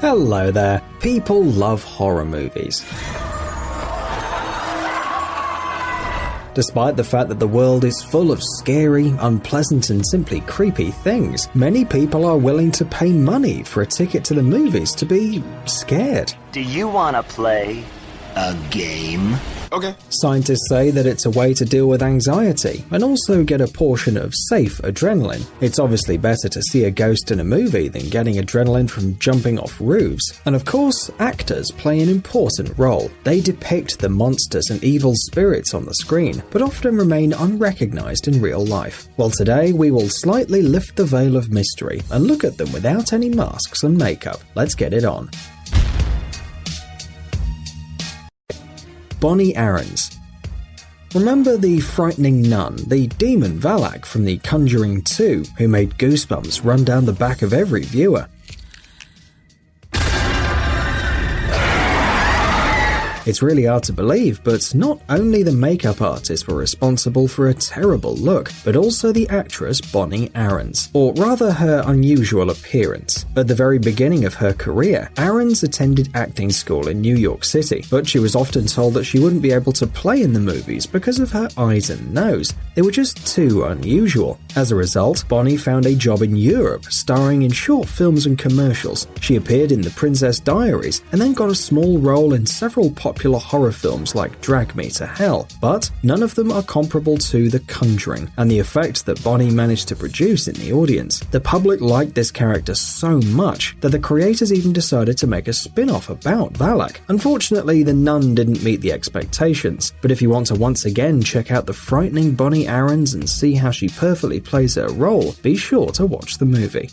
Hello there. People love horror movies. Despite the fact that the world is full of scary, unpleasant, and simply creepy things, many people are willing to pay money for a ticket to the movies to be scared. Do you want to play a game? Okay. Scientists say that it's a way to deal with anxiety and also get a portion of safe adrenaline. It's obviously better to see a ghost in a movie than getting adrenaline from jumping off roofs. And of course, actors play an important role. They depict the monsters and evil spirits on the screen, but often remain unrecognized in real life. Well, today we will slightly lift the veil of mystery and look at them without any masks and makeup. Let's get it on. Bonnie Aarons. Remember the frightening nun, the demon Valak from The Conjuring 2, who made goosebumps run down the back of every viewer? It's really hard to believe, but not only the makeup artist were responsible for a terrible look, but also the actress Bonnie Aarons, or rather her unusual appearance. At the very beginning of her career, Aarons attended acting school in New York City, but she was often told that she wouldn't be able to play in the movies because of her eyes and nose. They were just too unusual. As a result, Bonnie found a job in Europe, starring in short films and commercials. She appeared in The Princess Diaries, and then got a small role in several popular popular horror films like Drag Me to Hell, but none of them are comparable to The Conjuring and the effect that Bonnie managed to produce in the audience. The public liked this character so much that the creators even decided to make a spin off about Valak. Unfortunately, the nun didn't meet the expectations, but if you want to once again check out the frightening Bonnie Aarons and see how she perfectly plays her role, be sure to watch the movie.